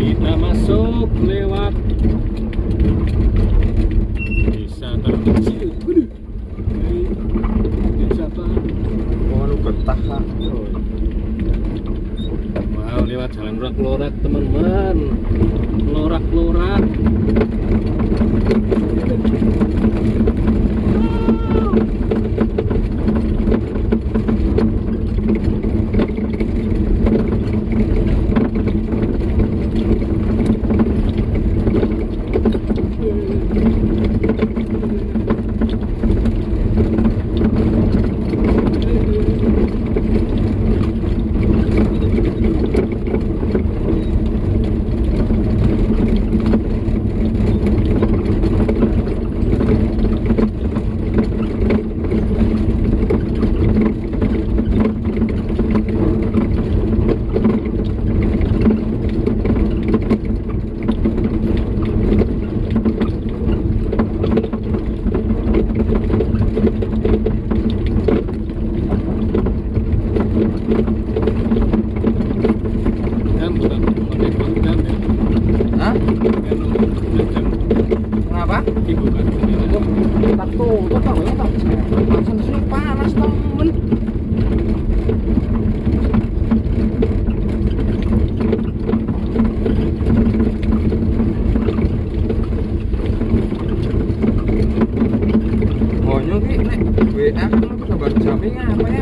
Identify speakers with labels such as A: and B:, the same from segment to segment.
A: kita masuk lewat desa terkecil. Desa apa?
B: Oh, getah
A: wow lewat jalan lorak-lorak teman-teman. Lorak-lorak
B: nada,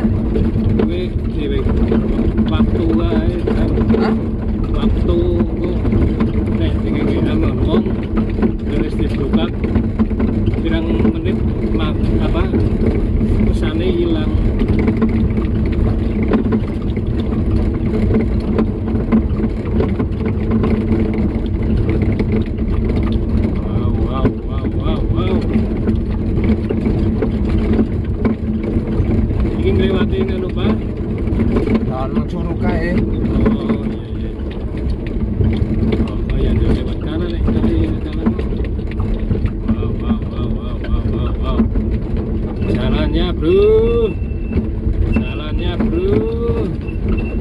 B: minha bruxa.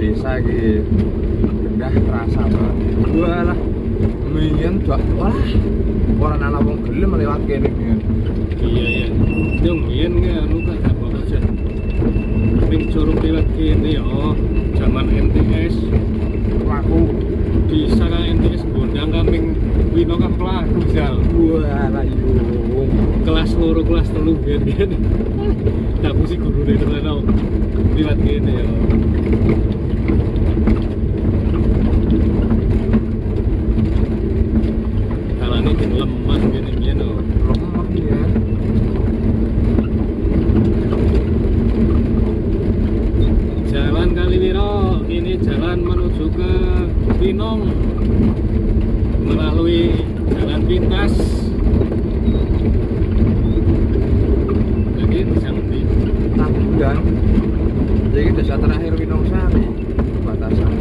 B: Desa iki gendah terasa banget. Walah, mien dak walah. Ora ana wong gelem lewat kene.
A: Iya iya. Yung yen anu kan apa aja. Ning curug lewat kene yo. Zaman NTS
B: Pelaku.
A: di sana NTS gondang kaming wino kan pelaku jal.
B: Walah yo.
A: kelas loro kelas telu biar biar tak mesti guru terus tau lihat gini ya kalau ini kan lemah gini gini
B: Lemah ya.
A: jalan Kaliwiro ini jalan menuju ke Pinong melalui jalan pintas lagi bisa ngerti
B: Tabudan. Jadi desa terakhir Winongsari. Batasan.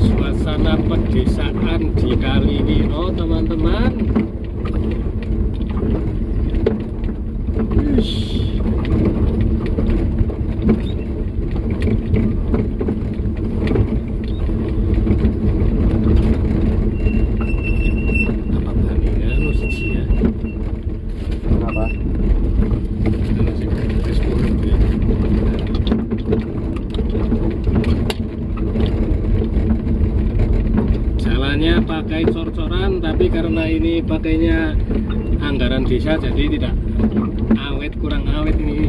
A: suasana pedesaan di Kaliwiro teman-teman Wish. apa bandingnya lu sih ya
B: Kenapa?
A: Itu sih, wis kurang ya. jalannya pakai cor-coran tapi karena ini pakainya anggaran desa jadi tidak awet kurang awet ini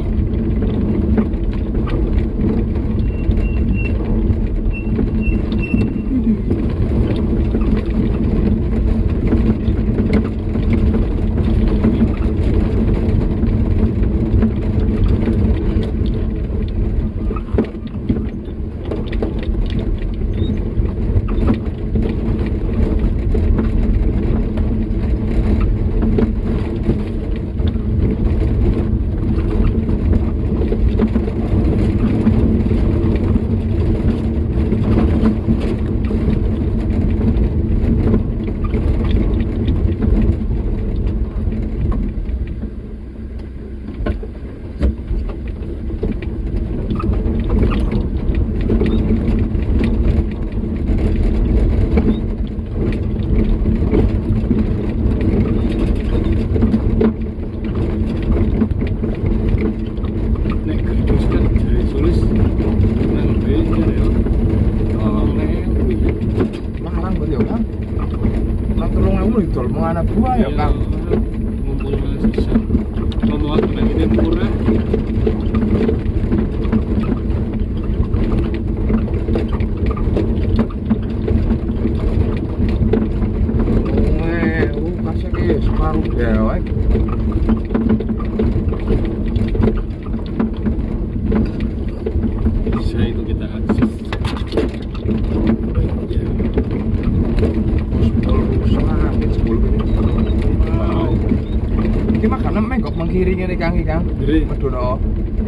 A: Gede.
B: Medono.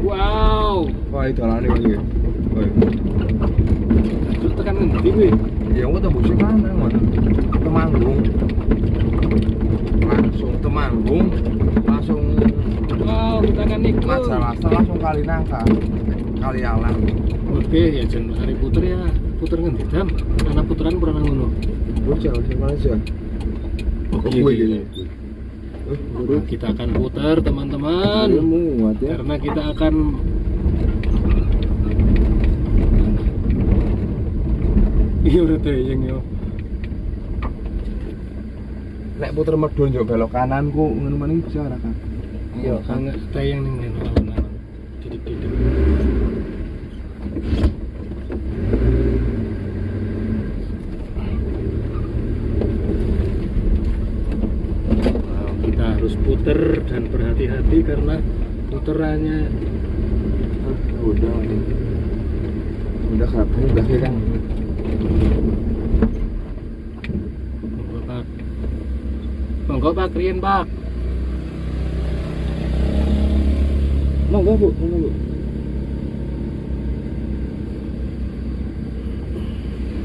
A: wow
B: Wah, dalane kok iki. Woi.
A: tekan ngendi gue
B: Ya aku tembus sing mana ngono. Temanggung. Langsung Temanggung, langsung
A: wow kita kan ikut
B: Majalasa langsung kali nangka. Kali alang.
A: oke ya jen hari puter ya puter ngendi dam anak puteran pernah ngono
B: Bocah sing Malaysia.
A: Oh,
B: Kok
A: iya, iya. kita akan putar teman-teman
B: ya.
A: karena kita akan iya udah tayang yo
B: Nek puter medun yo belok kananku ngono maning bisa ora Kang?
A: iya kan tayang nih alon-alon didik-didik Wow, kita puter dan berhati-hati karena puterannya
B: Ah, udah. Udah kerap udah ya Kang.
A: Monggo Pak. Monggo Pak Kriyen Pak.
B: Monggo Bu, monggo Bu.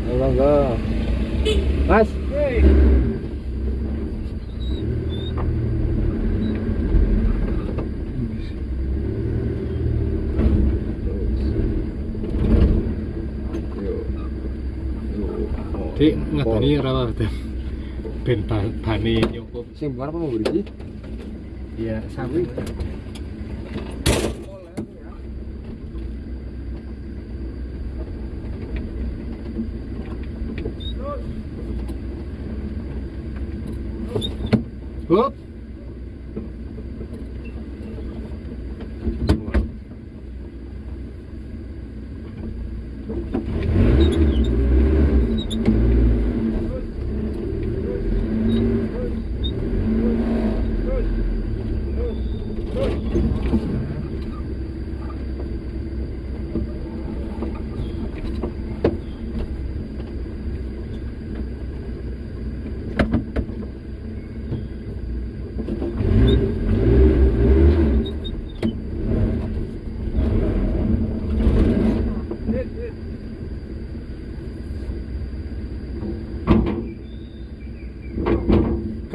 B: Monggo. Mas.
A: Dik ngatani ora wae. Ben ba- bane nyukup.
B: Sing bukan apa mau beri?
A: Iya, sami.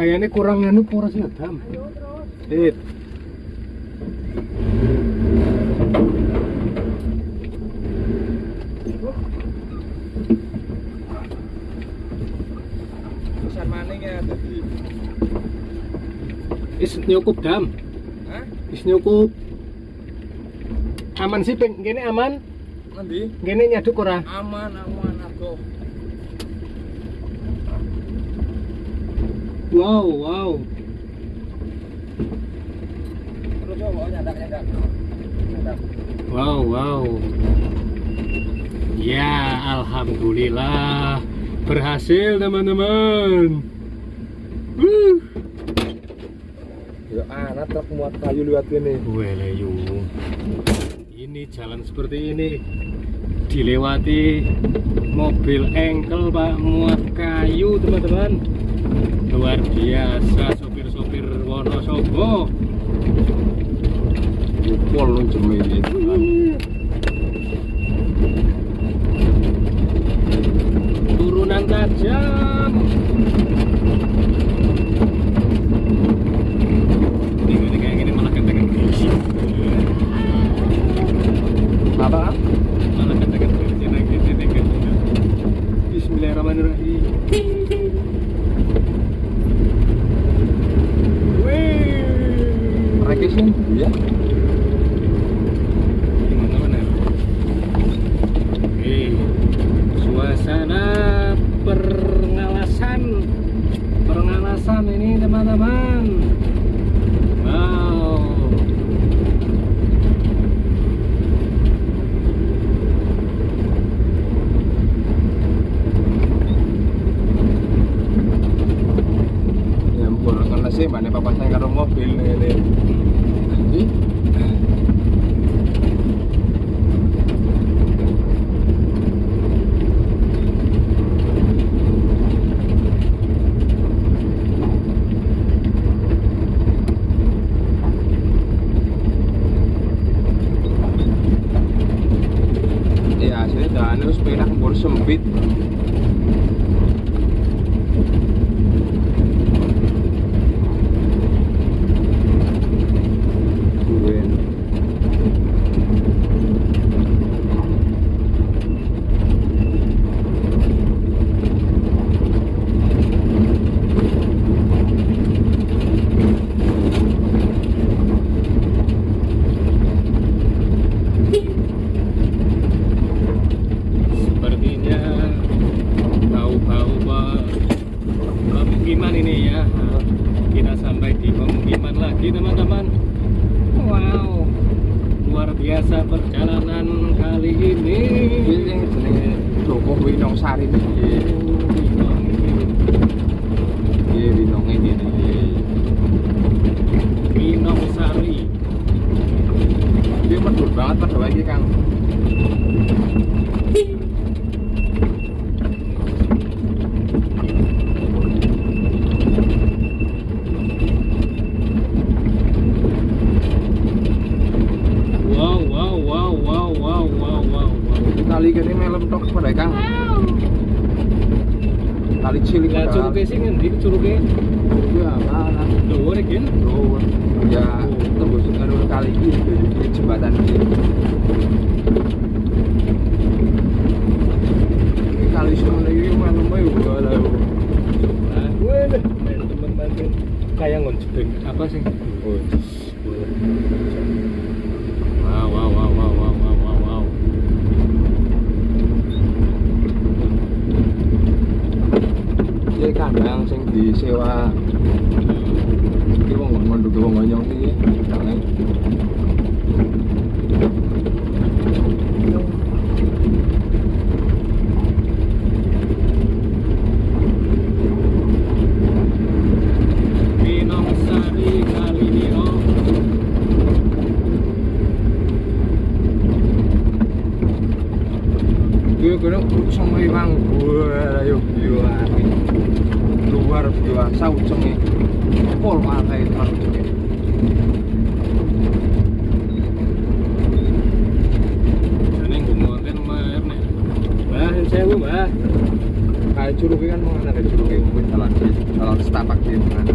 A: Kayaknya kurang anu poros Dam. Dit.
B: Maning ya tadi.
A: Is nyukup, Dam.
B: Hah?
A: Is nyukup. Aman sih, peng. Gini aman.
B: Nanti
A: Gini nyaduk ora?
B: aman aman aku.
A: Wow, wow. Wow, wow. Ya, alhamdulillah berhasil teman-teman.
B: Ya anak truk muat kayu lewat ini.
A: Weleyu. Ini jalan seperti ini dilewati mobil engkel Pak muat kayu teman-teman. Luar biasa sopir-sopir Wonosobo.
B: Pol lu jemi iki.
A: Turunan tajam. nada más. bitten. Kali
B: cilik
A: Lah curuke sing ngendi curuke?
B: Ya, mana?
A: Dhuwur iki.
B: Bro, ya tembus karo kali iki di jembatan iki. Ini kali semene iki.
A: Nah, gue deh, teman-teman kayak ngonjebeng apa sih?
B: Oh,
A: Wow, wow, wow, wow, wow, wow, wow, wow.
B: iki kandang sing disewa iki wong mondok wong ngonyong iki kandange.
A: Minong Sari kali ini oh.
B: Gue kena sama ilang gue ayo gila luar biasa ucengnya pol itu. Kan ucengnya
A: mer nek. Mbah,
B: kayak curugnya kan mau ada curugnya mungkin jalan jalan setapak gitu kan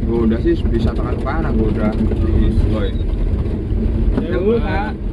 B: gue udah sih bisa tekan kanan gue udah. Di boy
A: Sewu, Pak.
B: di